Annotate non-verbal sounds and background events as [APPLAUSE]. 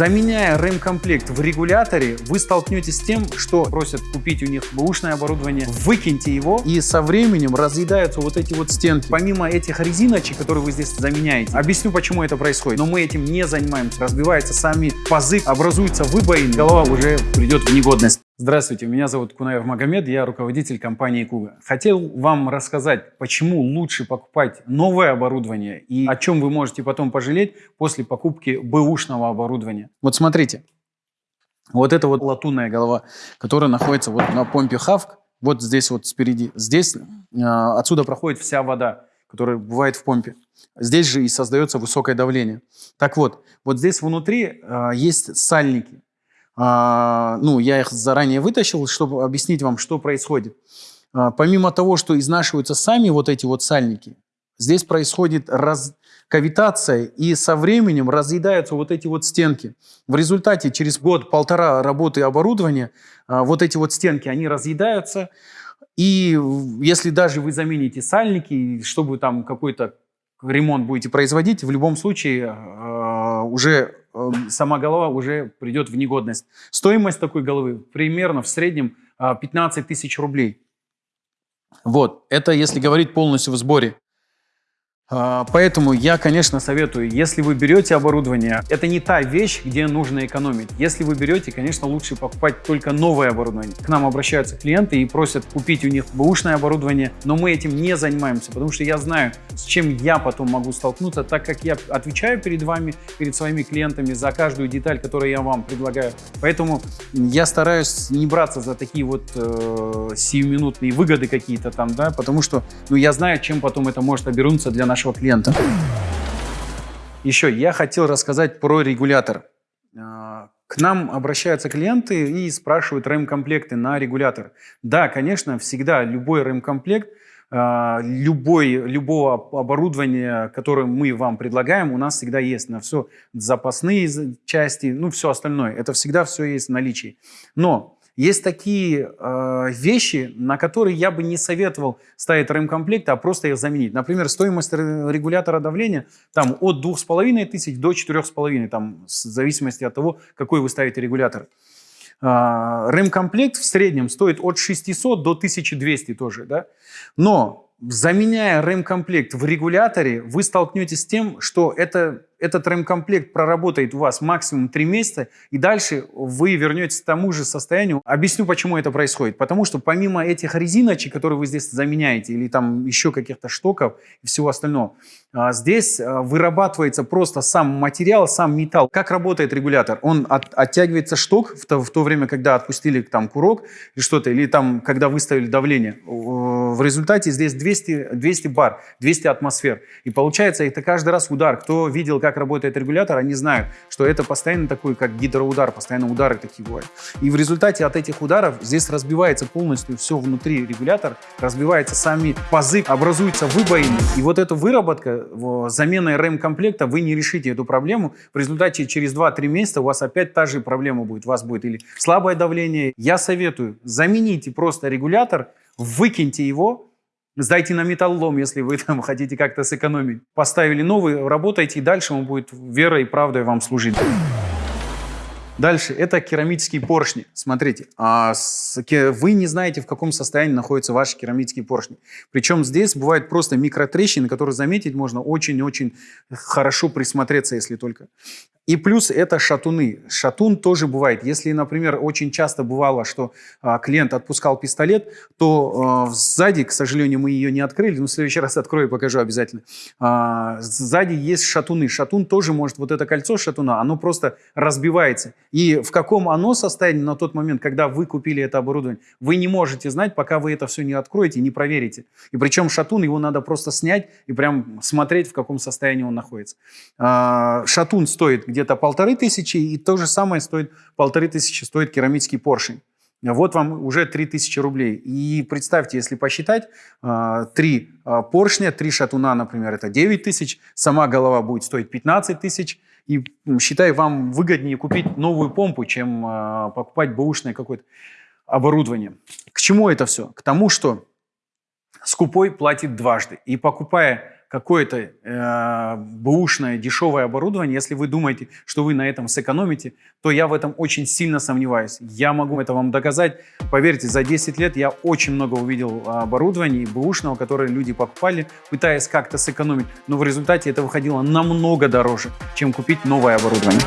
Заменяя рэм-комплект в регуляторе, вы столкнетесь с тем, что просят купить у них бэушное оборудование, выкиньте его, и со временем разъедаются вот эти вот стенки. Помимо этих резиночек, которые вы здесь заменяете, объясню, почему это происходит. Но мы этим не занимаемся. Разбиваются сами пазы, образуются выбоины, голова уже придет в негодность. Здравствуйте, меня зовут Кунаев Магомед, я руководитель компании Куга. Хотел вам рассказать, почему лучше покупать новое оборудование и о чем вы можете потом пожалеть после покупки бэушного оборудования. Вот смотрите, вот это вот латунная голова, которая находится вот на помпе Хавк, вот здесь вот спереди. Здесь э, отсюда проходит вся вода, которая бывает в помпе. Здесь же и создается высокое давление. Так вот, вот здесь внутри э, есть сальники. А, ну, я их заранее вытащил, чтобы объяснить вам, что происходит. А, помимо того, что изнашиваются сами вот эти вот сальники, здесь происходит раз... кавитация, и со временем разъедаются вот эти вот стенки. В результате через год-полтора работы оборудования а, вот эти вот стенки, они разъедаются, и если даже вы замените сальники, чтобы там какой-то ремонт будете производить, в любом случае уже Эм, сама голова уже придет в негодность. Стоимость такой головы примерно в среднем 15 а, тысяч рублей. Вот, это если говорить полностью в сборе. А, поэтому я, конечно, советую, если вы берете оборудование, это не та вещь, где нужно экономить. Если вы берете, конечно, лучше покупать только новое оборудование. К нам обращаются клиенты и просят купить у них бэушное оборудование, но мы этим не занимаемся, потому что я знаю, с чем я потом могу столкнуться, так как я отвечаю перед вами, перед своими клиентами за каждую деталь, которую я вам предлагаю. Поэтому я стараюсь не браться за такие вот э, сиюминутные выгоды какие-то там, да, потому что ну, я знаю, чем потом это может обернуться для нашего нашего клиента. Еще я хотел рассказать про регулятор. А, к нам обращаются клиенты и спрашивают рэм-комплекты на регулятор. Да, конечно, всегда любой рэм-комплект, а, любой, любого оборудования, которое мы вам предлагаем, у нас всегда есть на все запасные части, ну все остальное. Это всегда все есть в наличии. Но есть такие э, вещи, на которые я бы не советовал ставить ремкомплекты, а просто их заменить. Например, стоимость регулятора давления там, от 2500 до 4500, там, в зависимости от того, какой вы ставите регулятор. Э, ремкомплект в среднем стоит от 600 до 1200 тоже. Да? Но заменяя ремкомплект в регуляторе, вы столкнетесь с тем, что это этот ремкомплект проработает у вас максимум 3 месяца, и дальше вы вернетесь к тому же состоянию. Объясню, почему это происходит. Потому что помимо этих резиночек, которые вы здесь заменяете, или там еще каких-то штоков и всего остального, а, здесь а, вырабатывается просто сам материал, сам металл. Как работает регулятор? Он от, оттягивается шток в то, в то время, когда отпустили там курок или что-то, или там, когда выставили давление. В результате здесь 200, 200 бар, 200 атмосфер. И получается, это каждый раз удар. Кто видел, как как работает регулятор, они знают, что это постоянно такой, как гидроудар, постоянно удары такие бывают. И в результате от этих ударов здесь разбивается полностью все внутри регулятора, разбиваются сами пазы, образуются выбоины. И вот эта выработка, заменой рэм-комплекта, вы не решите эту проблему. В результате через 2-3 месяца у вас опять та же проблема будет. У вас будет или слабое давление. Я советую, замените просто регулятор, выкиньте его, Сдайте на металлолом, если вы [LAUGHS] там хотите как-то сэкономить. Поставили новый, работайте, и дальше он будет верой и правдой вам служить. Дальше, это керамические поршни. Смотрите, а вы не знаете, в каком состоянии находятся ваши керамические поршни. Причем здесь бывают просто микротрещины, которые заметить можно очень-очень хорошо присмотреться, если только. И плюс это шатуны. Шатун тоже бывает. Если, например, очень часто бывало, что а, клиент отпускал пистолет, то а, сзади, к сожалению, мы ее не открыли, но в следующий [LAUGHS] раз открою и покажу обязательно. Сзади есть шатуны. Шатун тоже может, вот это кольцо шатуна, оно просто разбивается. И в каком оно состоянии на тот момент, когда вы купили это оборудование, вы не можете знать, пока вы это все не откроете, не проверите. И причем шатун, его надо просто снять и прям смотреть, в каком состоянии он находится. А, шатун стоит где где-то полторы тысячи, и то же самое стоит, полторы тысячи стоит керамический поршень. Вот вам уже 3000 рублей. И представьте, если посчитать, а, три а, поршня, три шатуна, например, это 9 тысяч, сама голова будет стоить 15 тысяч, и считай, вам выгоднее купить новую помпу, чем а, покупать бэушное какое-то оборудование. К чему это все? К тому, что скупой платит дважды. И покупая какое-то э, бэушное дешевое оборудование, если вы думаете, что вы на этом сэкономите, то я в этом очень сильно сомневаюсь. Я могу это вам доказать. Поверьте, за 10 лет я очень много увидел оборудования бэушного, которое люди покупали, пытаясь как-то сэкономить, но в результате это выходило намного дороже, чем купить новое оборудование.